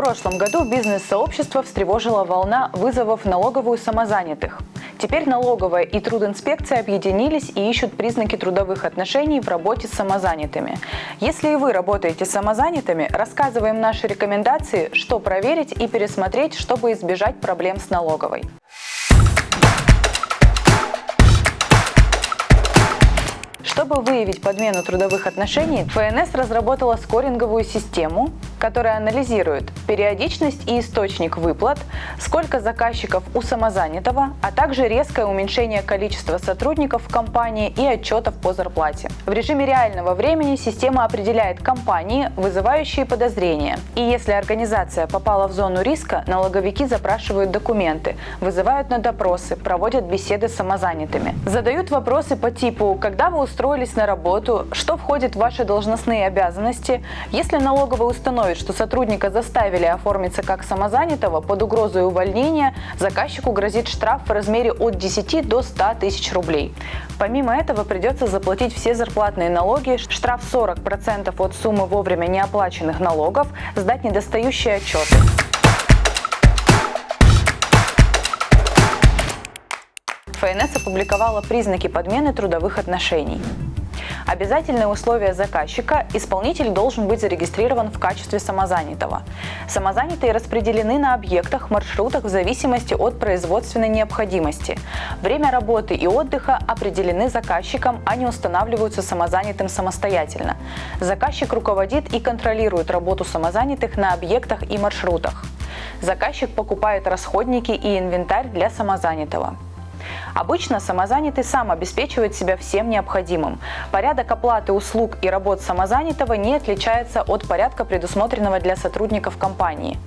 прошлом году бизнес-сообщество встревожила волна вызовов налоговую самозанятых. Теперь налоговая и трудинспекция объединились и ищут признаки трудовых отношений в работе с самозанятыми. Если и вы работаете с самозанятыми, рассказываем наши рекомендации, что проверить и пересмотреть, чтобы избежать проблем с налоговой. Чтобы выявить подмену трудовых отношений, ФНС разработала скоринговую систему, которая анализирует периодичность и источник выплат, сколько заказчиков у самозанятого, а также резкое уменьшение количества сотрудников в компании и отчетов по зарплате. В режиме реального времени система определяет компании, вызывающие подозрения. И если организация попала в зону риска, налоговики запрашивают документы, вызывают на допросы, проводят беседы с самозанятыми. Задают вопросы по типу «Когда вы устроились на работу, что входит в ваши должностные обязанности. Если налоговая установит, что сотрудника заставили оформиться как самозанятого под угрозой увольнения, заказчику грозит штраф в размере от 10 до 100 тысяч рублей. Помимо этого придется заплатить все зарплатные налоги, штраф 40% от суммы вовремя неоплаченных налогов, сдать недостающие отчеты. ФНС опубликовала признаки подмены трудовых отношений. Обязательное условие заказчика – исполнитель должен быть зарегистрирован в качестве самозанятого. Самозанятые распределены на объектах, маршрутах в зависимости от производственной необходимости. Время работы и отдыха определены заказчиком, а не устанавливаются самозанятым самостоятельно. Заказчик руководит и контролирует работу самозанятых на объектах и маршрутах. Заказчик покупает расходники и инвентарь для самозанятого. Обычно самозанятый сам обеспечивает себя всем необходимым. Порядок оплаты услуг и работ самозанятого не отличается от порядка, предусмотренного для сотрудников компании.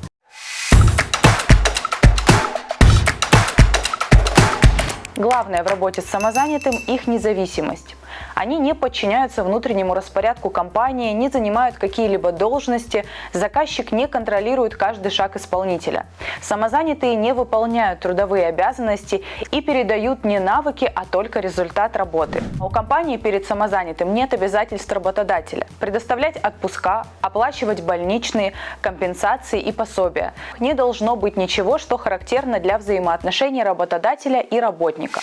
Главное в работе с самозанятым – их независимость. Они не подчиняются внутреннему распорядку компании, не занимают какие-либо должности, заказчик не контролирует каждый шаг исполнителя. Самозанятые не выполняют трудовые обязанности и передают не навыки, а только результат работы. У компании перед самозанятым нет обязательств работодателя. Предоставлять отпуска, оплачивать больничные, компенсации и пособия. Не должно быть ничего, что характерно для взаимоотношений работодателя и работника.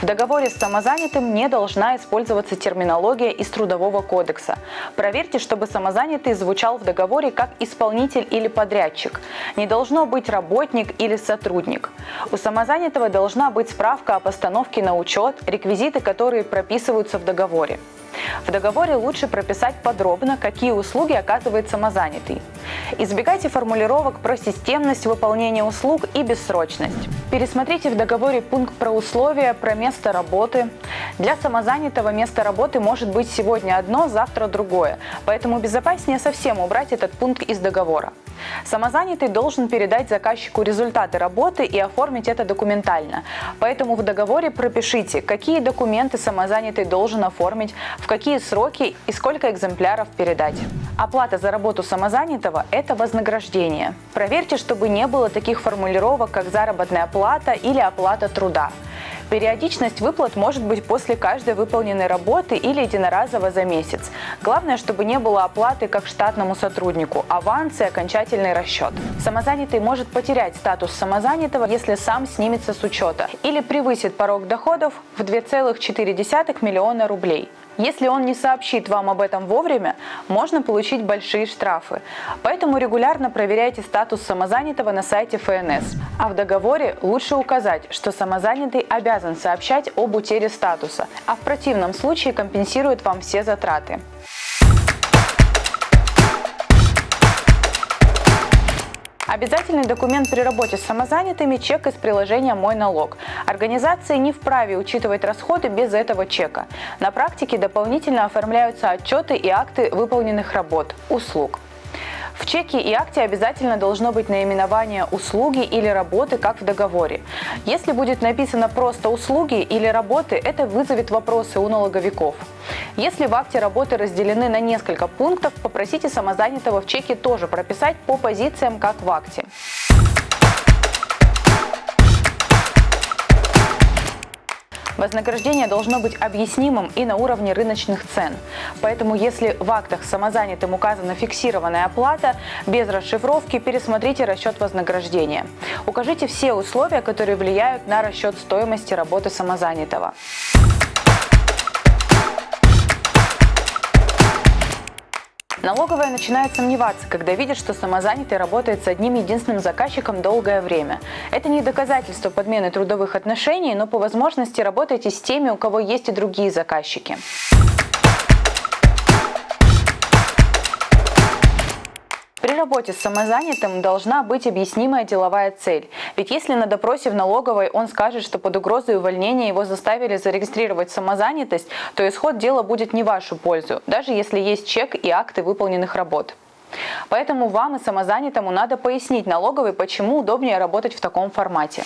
В договоре с самозанятым не должна использоваться терминология из Трудового кодекса. Проверьте, чтобы самозанятый звучал в договоре как исполнитель или подрядчик. Не должно быть работник или сотрудник. У самозанятого должна быть справка о постановке на учет, реквизиты, которые прописываются в договоре. В договоре лучше прописать подробно, какие услуги оказывает самозанятый. Избегайте формулировок про системность выполнения услуг и бессрочность. Пересмотрите в договоре пункт про условия, про место работы. Для самозанятого место работы может быть сегодня одно, завтра другое, поэтому безопаснее совсем убрать этот пункт из договора. Самозанятый должен передать заказчику результаты работы и оформить это документально. Поэтому в договоре пропишите, какие документы самозанятый должен оформить, в какие сроки и сколько экземпляров передать. Оплата за работу самозанятого – это вознаграждение. Проверьте, чтобы не было таких формулировок, как заработная плата или оплата труда. Периодичность выплат может быть после каждой выполненной работы или единоразово за месяц. Главное, чтобы не было оплаты как штатному сотруднику, аванс и окончательный расчет. Самозанятый может потерять статус самозанятого, если сам снимется с учета или превысит порог доходов в 2,4 миллиона рублей. Если он не сообщит вам об этом вовремя, можно получить большие штрафы. Поэтому регулярно проверяйте статус самозанятого на сайте ФНС. А в договоре лучше указать, что самозанятый обязан сообщать об утере статуса, а в противном случае компенсирует вам все затраты. Обязательный документ при работе с самозанятыми – чек из приложения «Мой налог». Организации не вправе учитывать расходы без этого чека. На практике дополнительно оформляются отчеты и акты выполненных работ, услуг. В чеке и акте обязательно должно быть наименование услуги или работы, как в договоре. Если будет написано просто услуги или работы, это вызовет вопросы у налоговиков. Если в акте работы разделены на несколько пунктов, попросите самозанятого в чеке тоже прописать по позициям, как в акте. Вознаграждение должно быть объяснимым и на уровне рыночных цен. Поэтому если в актах самозанятым указана фиксированная оплата, без расшифровки пересмотрите расчет вознаграждения. Укажите все условия, которые влияют на расчет стоимости работы самозанятого. Налоговая начинает сомневаться, когда видит, что самозанятый работает с одним единственным заказчиком долгое время. Это не доказательство подмены трудовых отношений, но по возможности работайте с теми, у кого есть и другие заказчики. Работе с самозанятым должна быть объяснимая деловая цель. Ведь если на допросе в налоговой он скажет, что под угрозой увольнения его заставили зарегистрировать самозанятость, то исход дела будет не вашу пользу, даже если есть чек и акты выполненных работ. Поэтому вам и самозанятому надо пояснить налоговой, почему удобнее работать в таком формате.